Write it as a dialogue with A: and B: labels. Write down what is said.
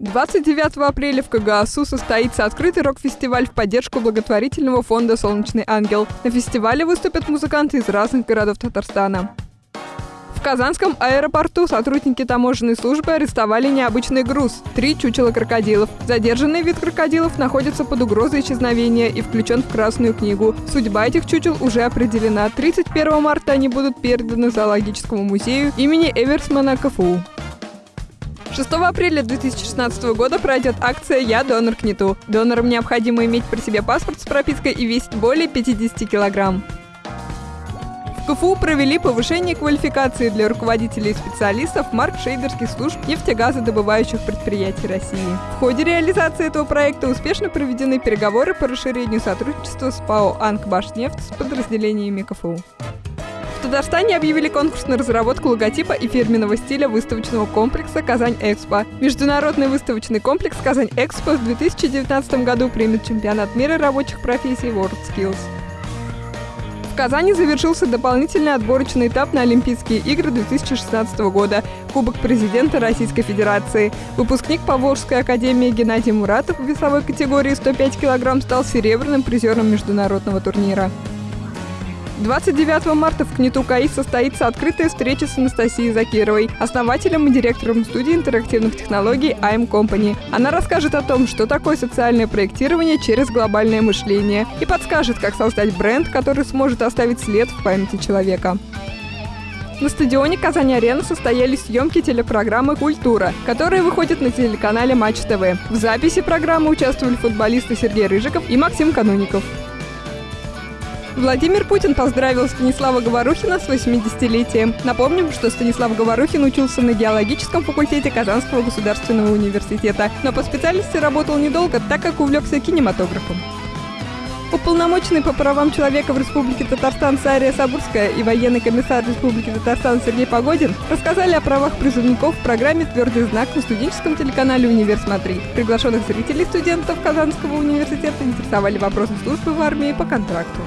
A: 29 апреля в КГАСУ состоится открытый рок-фестиваль в поддержку благотворительного фонда «Солнечный ангел». На фестивале выступят музыканты из разных городов Татарстана. В Казанском аэропорту сотрудники таможенной службы арестовали необычный груз – три чучела крокодилов. Задержанный вид крокодилов находится под угрозой исчезновения и включен в Красную книгу. Судьба этих чучел уже определена. 31 марта они будут переданы зоологическому музею имени Эверсмана КФУ. 6 апреля 2016 года пройдет акция «Я донор к НИТу». Донорам необходимо иметь при себе паспорт с пропиской и весить более 50 килограмм. В КФУ провели повышение квалификации для руководителей и специалистов марк-шейдерских служб нефтегазодобывающих предприятий России. В ходе реализации этого проекта успешно проведены переговоры по расширению сотрудничества с ПАО «Анкбашнефть» с подразделениями КФУ. Татарстане объявили конкурс на разработку логотипа и фирменного стиля выставочного комплекса «Казань-Экспо». Международный выставочный комплекс «Казань-Экспо» в 2019 году примет чемпионат мира рабочих профессий WorldSkills. В Казани завершился дополнительный отборочный этап на Олимпийские игры 2016 года – Кубок президента Российской Федерации. Выпускник Поволжской академии Геннадий Муратов в весовой категории 105 кг стал серебряным призером международного турнира. 29 марта в КНИТУ КАИ состоится открытая встреча с Анастасией Закировой, основателем и директором студии интерактивных технологий IM Company. Она расскажет о том, что такое социальное проектирование через глобальное мышление и подскажет, как создать бренд, который сможет оставить след в памяти человека. На стадионе Казань-Арена состоялись съемки телепрограммы «Культура», которая выходит на телеканале Матч ТВ. В записи программы участвовали футболисты Сергей Рыжиков и Максим Кануников. Владимир Путин поздравил Станислава Говорухина с 80-летием. Напомним, что Станислав Говорухин учился на геологическом факультете Казанского государственного университета, но по специальности работал недолго, так как увлекся кинематографом. Уполномоченный по правам человека в Республике Татарстан Сария Сабурская и военный комиссар Республики Татарстан Сергей Погодин рассказали о правах призывников в программе «Твердый знак» на студенческом телеканале «Универ Смотри». Приглашенных зрителей студентов Казанского университета интересовали вопросы службы в армии по контракту.